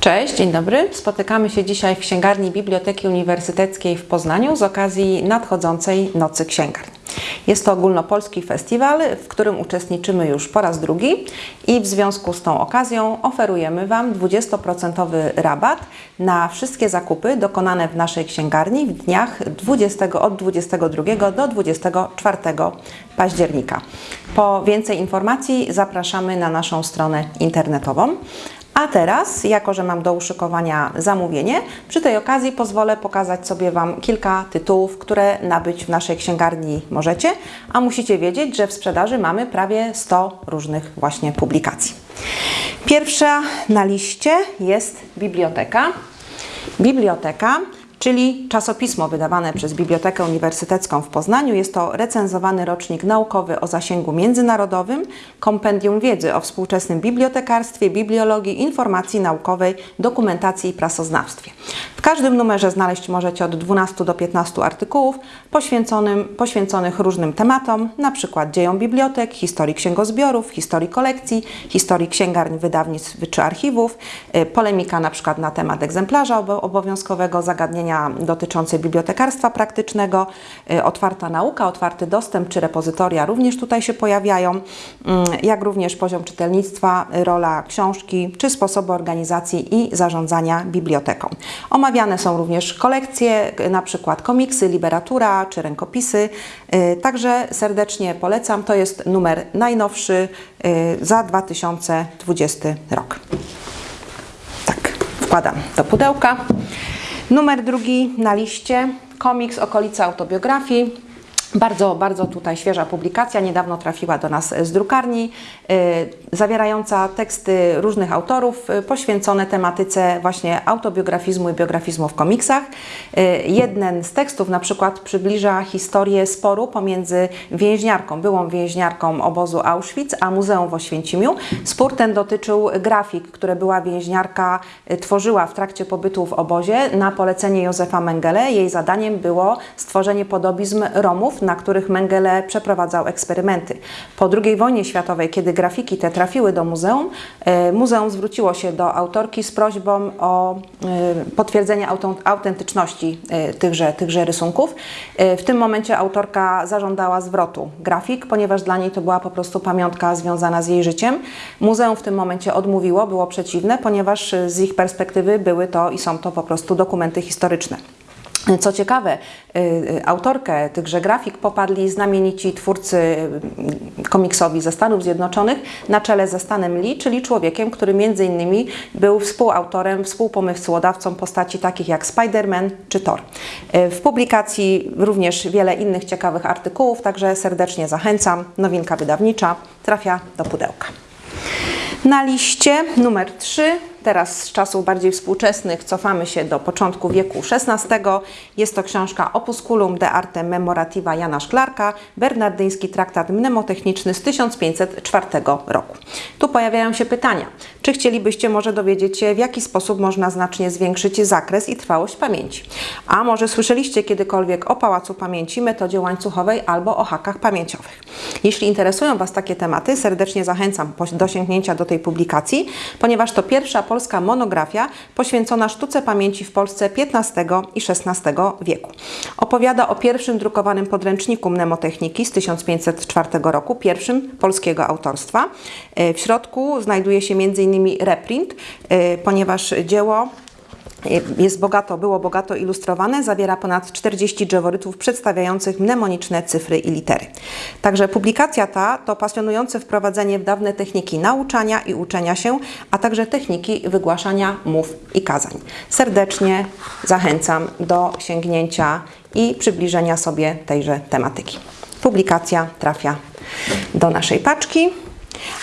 Cześć, dzień dobry. Spotykamy się dzisiaj w księgarni Biblioteki Uniwersyteckiej w Poznaniu z okazji nadchodzącej Nocy Księgarni. Jest to ogólnopolski festiwal, w którym uczestniczymy już po raz drugi i w związku z tą okazją oferujemy Wam 20% rabat na wszystkie zakupy dokonane w naszej księgarni w dniach 20, od 22 do 24 października. Po więcej informacji zapraszamy na naszą stronę internetową. A teraz, jako że mam do uszykowania zamówienie, przy tej okazji pozwolę pokazać sobie Wam kilka tytułów, które nabyć w naszej księgarni możecie, a musicie wiedzieć, że w sprzedaży mamy prawie 100 różnych właśnie publikacji. Pierwsza na liście jest biblioteka. Biblioteka czyli czasopismo wydawane przez Bibliotekę Uniwersytecką w Poznaniu. Jest to recenzowany rocznik naukowy o zasięgu międzynarodowym, kompendium wiedzy o współczesnym bibliotekarstwie, bibliologii, informacji naukowej, dokumentacji i prasoznawstwie. W każdym numerze znaleźć możecie od 12 do 15 artykułów poświęconych różnym tematom, np. dziejom bibliotek, historii księgozbiorów, historii kolekcji, historii księgarni, wydawnictw czy archiwów, y, polemika np. na temat egzemplarza obowiązkowego, zagadnienia dotyczące bibliotekarstwa praktycznego, y, otwarta nauka, otwarty dostęp czy repozytoria również tutaj się pojawiają, mm, jak również poziom czytelnictwa, rola książki czy sposoby organizacji i zarządzania biblioteką. Omawiane są również kolekcje, na przykład komiksy, literatura czy rękopisy. Y, także serdecznie polecam. To jest numer najnowszy y, za 2020 rok. Tak, wkładam do pudełka. Numer drugi na liście, komiks Okolica autobiografii. Bardzo, bardzo tutaj świeża publikacja, niedawno trafiła do nas z drukarni, yy, zawierająca teksty różnych autorów yy, poświęcone tematyce właśnie autobiografizmu i biografizmu w komiksach. Yy, jeden z tekstów na przykład przybliża historię sporu pomiędzy więźniarką, byłą więźniarką obozu Auschwitz, a Muzeum w Oświęcimiu. Spór ten dotyczył grafik, które była więźniarka tworzyła w trakcie pobytu w obozie na polecenie Józefa Mengele. Jej zadaniem było stworzenie podobizm Romów na których Mengele przeprowadzał eksperymenty. Po II wojnie światowej, kiedy grafiki te trafiły do muzeum, e, muzeum zwróciło się do autorki z prośbą o e, potwierdzenie autentyczności e, tychże, tychże rysunków. W tym momencie autorka zażądała zwrotu grafik, ponieważ dla niej to była po prostu pamiątka związana z jej życiem. Muzeum w tym momencie odmówiło, było przeciwne, ponieważ z ich perspektywy były to i są to po prostu dokumenty historyczne. Co ciekawe, y, y, autorkę tychże grafik popadli znamienici twórcy y, komiksowi ze Stanów Zjednoczonych na czele ze Stanem Lee, czyli człowiekiem, który między innymi był współautorem, współpomysłodawcą postaci takich jak Spider-Man czy Thor. W publikacji również wiele innych ciekawych artykułów, także serdecznie zachęcam. Nowinka wydawnicza trafia do pudełka. Na liście numer 3 Teraz z czasów bardziej współczesnych cofamy się do początku wieku XVI. Jest to książka Opusculum de Arte Memorativa Jana Szklarka, bernardyński traktat mnemotechniczny z 1504 roku. Tu pojawiają się pytania. Czy chcielibyście może dowiedzieć się, w jaki sposób można znacznie zwiększyć zakres i trwałość pamięci? A może słyszeliście kiedykolwiek o Pałacu Pamięci, metodzie łańcuchowej albo o hakach pamięciowych? Jeśli interesują Was takie tematy, serdecznie zachęcam do sięgnięcia do tej publikacji, ponieważ to pierwsza polska monografia poświęcona sztuce pamięci w Polsce XV i XVI wieku. Opowiada o pierwszym drukowanym podręczniku mnemotechniki z 1504 roku, pierwszym polskiego autorstwa. E, w środku znajduje się m.in. reprint, e, ponieważ dzieło jest bogato, było bogato ilustrowane, zawiera ponad 40 drzeworytów przedstawiających mnemoniczne cyfry i litery. Także publikacja ta to pasjonujące wprowadzenie w dawne techniki nauczania i uczenia się, a także techniki wygłaszania mów i kazań. Serdecznie zachęcam do sięgnięcia i przybliżenia sobie tejże tematyki. Publikacja trafia do naszej paczki.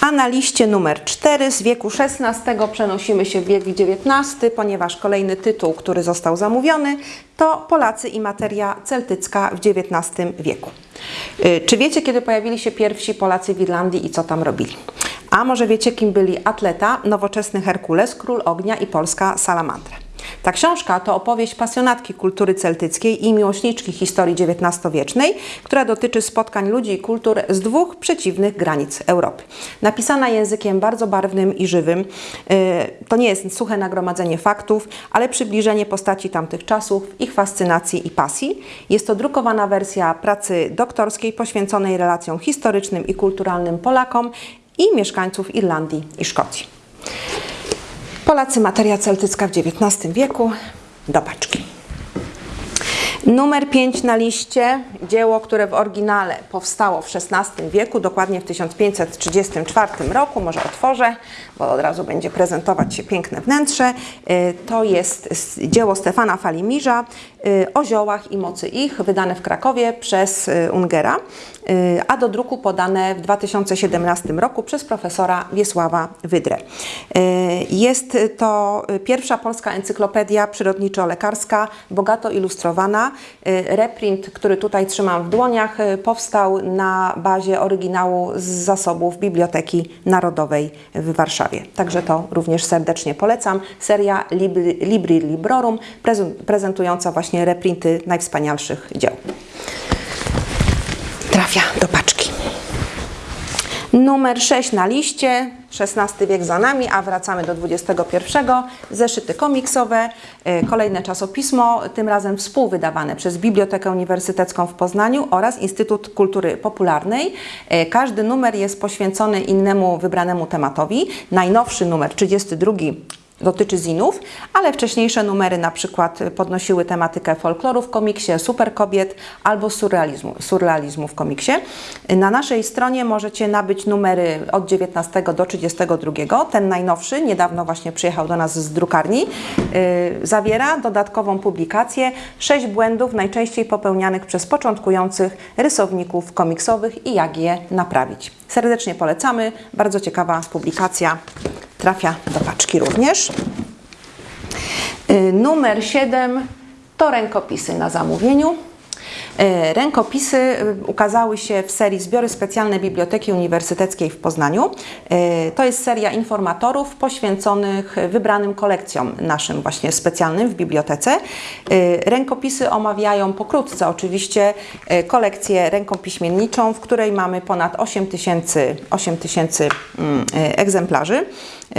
A na liście numer 4 z wieku XVI przenosimy się w wiek XIX, ponieważ kolejny tytuł, który został zamówiony, to Polacy i materia celtycka w XIX wieku. Y, czy wiecie, kiedy pojawili się pierwsi Polacy w Irlandii i co tam robili? A może wiecie, kim byli atleta, nowoczesny Herkules, król ognia i polska salamandra? Ta książka to opowieść pasjonatki kultury celtyckiej i miłośniczki historii XIX-wiecznej, która dotyczy spotkań ludzi i kultur z dwóch przeciwnych granic Europy. Napisana językiem bardzo barwnym i żywym, to nie jest suche nagromadzenie faktów, ale przybliżenie postaci tamtych czasów, ich fascynacji i pasji. Jest to drukowana wersja pracy doktorskiej poświęconej relacjom historycznym i kulturalnym Polakom i mieszkańców Irlandii i Szkocji. Polacy, materia celtycka w XIX wieku, do paczki. Numer 5 na liście, dzieło, które w oryginale powstało w XVI wieku, dokładnie w 1534 roku, może otworzę, bo od razu będzie prezentować się piękne wnętrze. Y, to jest dzieło Stefana Falimirza o ziołach i mocy ich, wydane w Krakowie przez y, Ungera, a do druku podane w 2017 roku przez profesora Wiesława Wydrę. Jest to pierwsza polska encyklopedia przyrodniczo-lekarska, bogato ilustrowana. Reprint, który tutaj trzymam w dłoniach, powstał na bazie oryginału z zasobów Biblioteki Narodowej w Warszawie. Także to również serdecznie polecam. Seria Libri Librorum prezentująca właśnie reprinty najwspanialszych dzieł. Trafia do paczki. Numer 6 na liście, XVI wiek za nami, a wracamy do XXI. Zeszyty komiksowe, e, kolejne czasopismo, tym razem współwydawane przez Bibliotekę Uniwersytecką w Poznaniu oraz Instytut Kultury Popularnej. E, każdy numer jest poświęcony innemu wybranemu tematowi. Najnowszy numer, 32 dotyczy zinów, ale wcześniejsze numery na przykład podnosiły tematykę folkloru w komiksie, superkobiet albo surrealizmu, surrealizmu w komiksie. Na naszej stronie możecie nabyć numery od 19 do 32. Ten najnowszy, niedawno właśnie przyjechał do nas z drukarni, yy, zawiera dodatkową publikację 6 błędów najczęściej popełnianych przez początkujących rysowników komiksowych i jak je naprawić. Serdecznie polecamy, bardzo ciekawa publikacja trafia do paczki również. Y, numer 7 to rękopisy na zamówieniu. Y, rękopisy y, ukazały się w serii Zbiory Specjalne Biblioteki Uniwersyteckiej w Poznaniu. To jest seria informatorów poświęconych wybranym kolekcjom naszym właśnie specjalnym w bibliotece. Rękopisy omawiają pokrótce oczywiście kolekcję rękopiśmienniczą, w której mamy ponad 8 tysięcy, 8 tysięcy mm, egzemplarzy.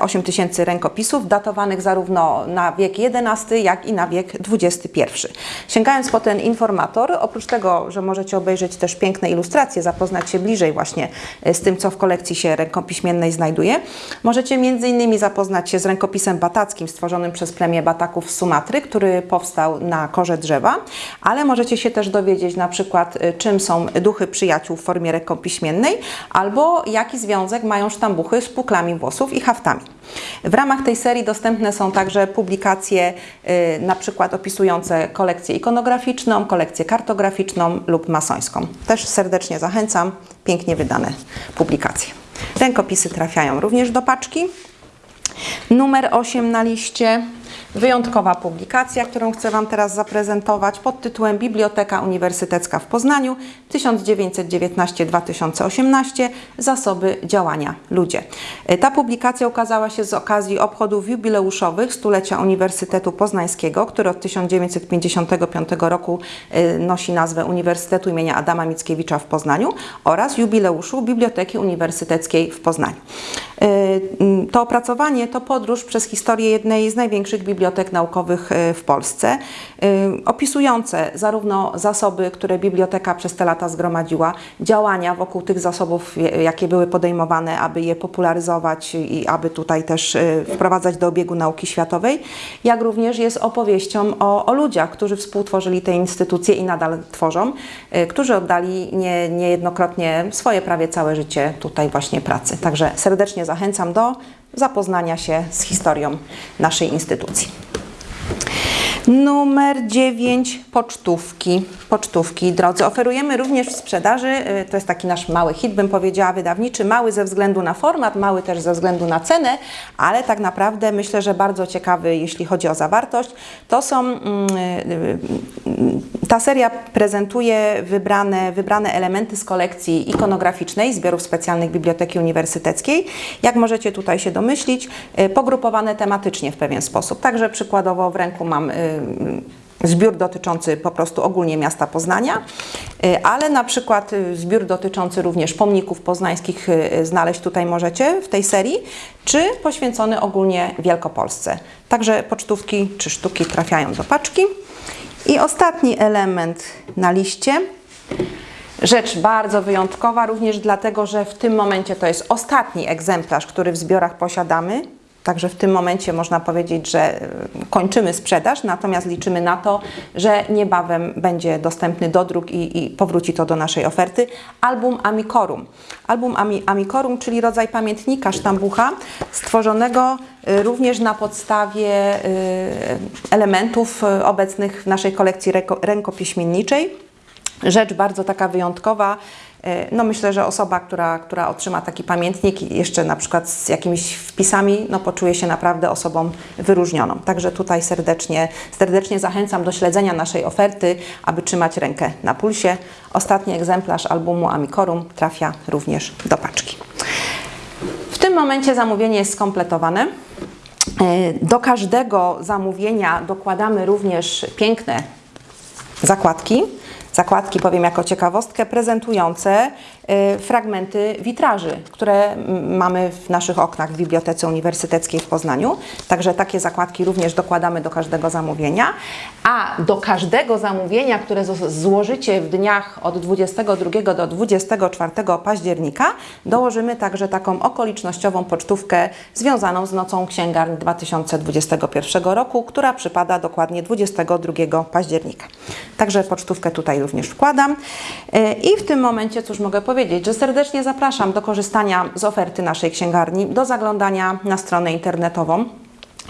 8 tysięcy rękopisów datowanych zarówno na wiek XI, jak i na wiek XXI. Sięgając po ten informator, oprócz tego, że możecie obejrzeć też piękne ilustracje, zapoznać się bliżej właśnie e, z tym, co w kolekcji się rękopiśmiennej znajduje, możecie innymi zapoznać się z rękopisem batackim stworzonym przez plemię Bataków z Sumatry, który powstał na korze drzewa, ale możecie się też dowiedzieć na przykład, e, czym są duchy przyjaciół w formie rękopiśmiennej, albo jaki związek mają sztambuchy z puklami włosów i haftami w ramach tej serii dostępne są także publikacje y, na przykład opisujące kolekcję ikonograficzną, kolekcję kartograficzną lub masońską. Też serdecznie zachęcam, pięknie wydane publikacje. Rękopisy trafiają również do paczki. Numer 8 na liście Wyjątkowa publikacja, którą chcę Wam teraz zaprezentować pod tytułem Biblioteka Uniwersytecka w Poznaniu 1919-2018 Zasoby działania ludzie. E, ta publikacja ukazała się z okazji obchodów jubileuszowych stulecia Uniwersytetu Poznańskiego, który od 1955 roku e, nosi nazwę Uniwersytetu imienia Adama Mickiewicza w Poznaniu oraz jubileuszu Biblioteki Uniwersyteckiej w Poznaniu. E, to opracowanie to podróż przez historię jednej z największych bibliotek bibliotek naukowych e, w Polsce, e, opisujące zarówno zasoby, które biblioteka przez te lata zgromadziła, działania wokół tych zasobów, jakie były podejmowane, aby je popularyzować i aby tutaj też e, wprowadzać do obiegu nauki światowej, jak również jest opowieścią o, o ludziach, którzy współtworzyli te instytucje i nadal tworzą, którzy oddali nie, niejednokrotnie swoje prawie całe życie tutaj właśnie pracy. Także serdecznie zachęcam do zapoznania się z historią naszej instytucji. Numer 9 pocztówki. Pocztówki, drodzy. Oferujemy również w sprzedaży, y, to jest taki nasz mały hit, bym powiedziała, wydawniczy. Mały ze względu na format, mały też ze względu na cenę, ale tak naprawdę myślę, że bardzo ciekawy, jeśli chodzi o zawartość. To są, mm, y, y, ta seria prezentuje wybrane, wybrane elementy z kolekcji ikonograficznej zbiorów specjalnych Biblioteki Uniwersyteckiej. Jak możecie tutaj się domyślić, pogrupowane tematycznie w pewien sposób. Także przykładowo w ręku mam zbiór dotyczący po prostu ogólnie miasta Poznania, y, ale na przykład y, zbiór dotyczący również pomników poznańskich y, znaleźć tutaj możecie w tej serii, czy poświęcony ogólnie Wielkopolsce. Także pocztówki czy sztuki trafiają do paczki. I ostatni element na liście. Rzecz bardzo wyjątkowa, również dlatego, że w tym momencie to jest ostatni egzemplarz, który w zbiorach posiadamy. Także w tym momencie można powiedzieć, że y, kończymy sprzedaż, natomiast liczymy na to, że niebawem będzie dostępny dodruk i, i powróci to do naszej oferty. Album Amicorum. Album Ami, Amicorum, czyli rodzaj pamiętnika sztambucha, stworzonego y, również na podstawie y, elementów obecnych w naszej kolekcji ręko, rękopiśmienniczej. Rzecz bardzo taka wyjątkowa. E, No myślę, że osoba, która, która otrzyma taki pamiętnik jeszcze na przykład z jakimiś wpisami, no poczuje się naprawdę osobą wyróżnioną. Także tutaj serdecznie, serdecznie zachęcam do śledzenia naszej oferty, aby trzymać rękę na pulsie. Ostatni egzemplarz albumu Amicorum trafia również do paczki. W tym momencie zamówienie jest skompletowane. E, Do każdego zamówienia dokładamy również piękne zakładki. Zakładki, powiem jako ciekawostkę, prezentujące y, fragmenty witraży, które mamy w naszych oknach w Bibliotece Uniwersyteckiej w Poznaniu. Także takie zakładki również dokładamy do każdego zamówienia. A do każdego zamówienia, które złożycie w dniach od 22 do 24 października, dołożymy także taką okolicznościową pocztówkę związaną z Nocą Księgarni 2021 roku, która przypada dokładnie 22 października. Także pocztówkę tutaj również wkładam. Yy, I w tym momencie cóż mogę powiedzieć, że serdecznie zapraszam do korzystania z oferty naszej księgarni, do zaglądania na stronę internetową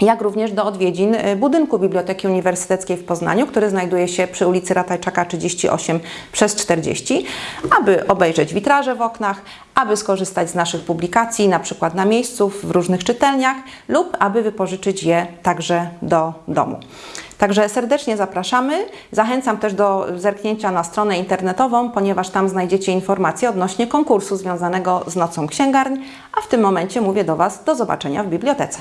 jak również do odwiedzin y, budynku Biblioteki Uniwersyteckiej w Poznaniu, który znajduje się przy ulicy Ratajczaka 38 przez 40, aby obejrzeć witraże w oknach, aby skorzystać z naszych publikacji, na przykład na miejscu, w różnych czytelniach lub aby wypożyczyć je także do domu. Także serdecznie zapraszamy. Zachęcam też do zerknięcia na stronę internetową, ponieważ tam znajdziecie informacje odnośnie konkursu związanego z Nocą Księgarni, a w tym momencie mówię do Was do zobaczenia w bibliotece.